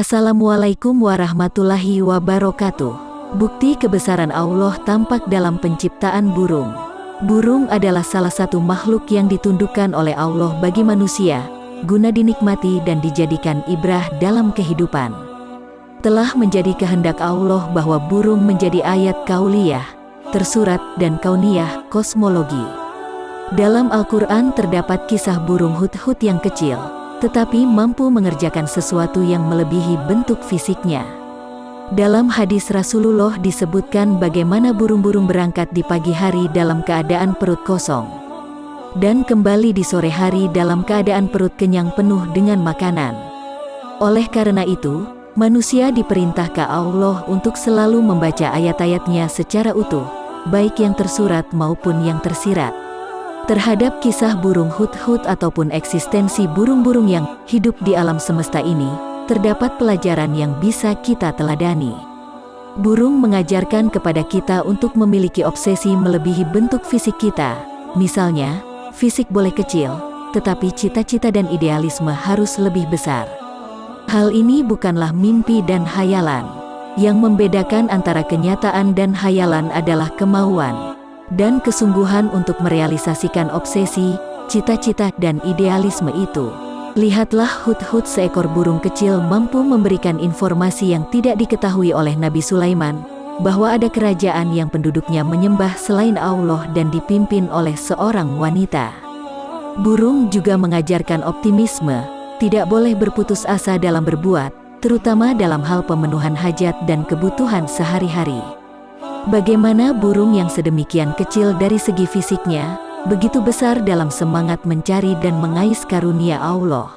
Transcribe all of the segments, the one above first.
Assalamualaikum warahmatullahi wabarakatuh. Bukti kebesaran Allah tampak dalam penciptaan burung. Burung adalah salah satu makhluk yang ditundukkan oleh Allah bagi manusia, guna dinikmati dan dijadikan ibrah dalam kehidupan. Telah menjadi kehendak Allah bahwa burung menjadi ayat kauliyah, tersurat dan kauniyah, kosmologi. Dalam Al-Quran terdapat kisah burung hut-hut yang kecil, tetapi mampu mengerjakan sesuatu yang melebihi bentuk fisiknya. Dalam hadis Rasulullah disebutkan bagaimana burung-burung berangkat di pagi hari dalam keadaan perut kosong. Dan kembali di sore hari dalam keadaan perut kenyang penuh dengan makanan. Oleh karena itu, manusia diperintah ke Allah untuk selalu membaca ayat-ayatnya secara utuh, baik yang tersurat maupun yang tersirat. Terhadap kisah burung hut-hut ataupun eksistensi burung-burung yang hidup di alam semesta ini, terdapat pelajaran yang bisa kita teladani. Burung mengajarkan kepada kita untuk memiliki obsesi melebihi bentuk fisik kita. Misalnya, fisik boleh kecil, tetapi cita-cita dan idealisme harus lebih besar. Hal ini bukanlah mimpi dan hayalan. Yang membedakan antara kenyataan dan hayalan adalah kemauan dan kesungguhan untuk merealisasikan obsesi, cita-cita dan idealisme itu. Lihatlah hut-hut seekor burung kecil mampu memberikan informasi yang tidak diketahui oleh Nabi Sulaiman, bahwa ada kerajaan yang penduduknya menyembah selain Allah dan dipimpin oleh seorang wanita. Burung juga mengajarkan optimisme, tidak boleh berputus asa dalam berbuat, terutama dalam hal pemenuhan hajat dan kebutuhan sehari-hari. Bagaimana burung yang sedemikian kecil dari segi fisiknya, begitu besar dalam semangat mencari dan mengais karunia Allah.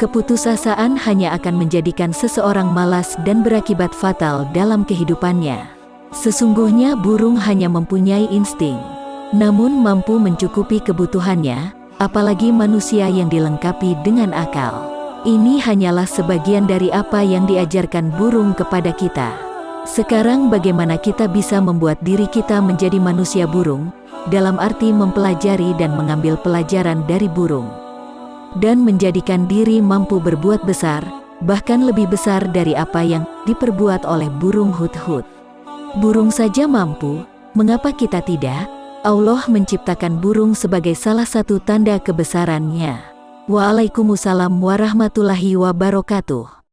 Keputusasaan hanya akan menjadikan seseorang malas dan berakibat fatal dalam kehidupannya. Sesungguhnya burung hanya mempunyai insting, namun mampu mencukupi kebutuhannya, apalagi manusia yang dilengkapi dengan akal. Ini hanyalah sebagian dari apa yang diajarkan burung kepada kita. Sekarang bagaimana kita bisa membuat diri kita menjadi manusia burung, dalam arti mempelajari dan mengambil pelajaran dari burung. Dan menjadikan diri mampu berbuat besar, bahkan lebih besar dari apa yang diperbuat oleh burung hut-hut. Burung saja mampu, mengapa kita tidak? Allah menciptakan burung sebagai salah satu tanda kebesarannya. Waalaikumsalam warahmatullahi wabarakatuh.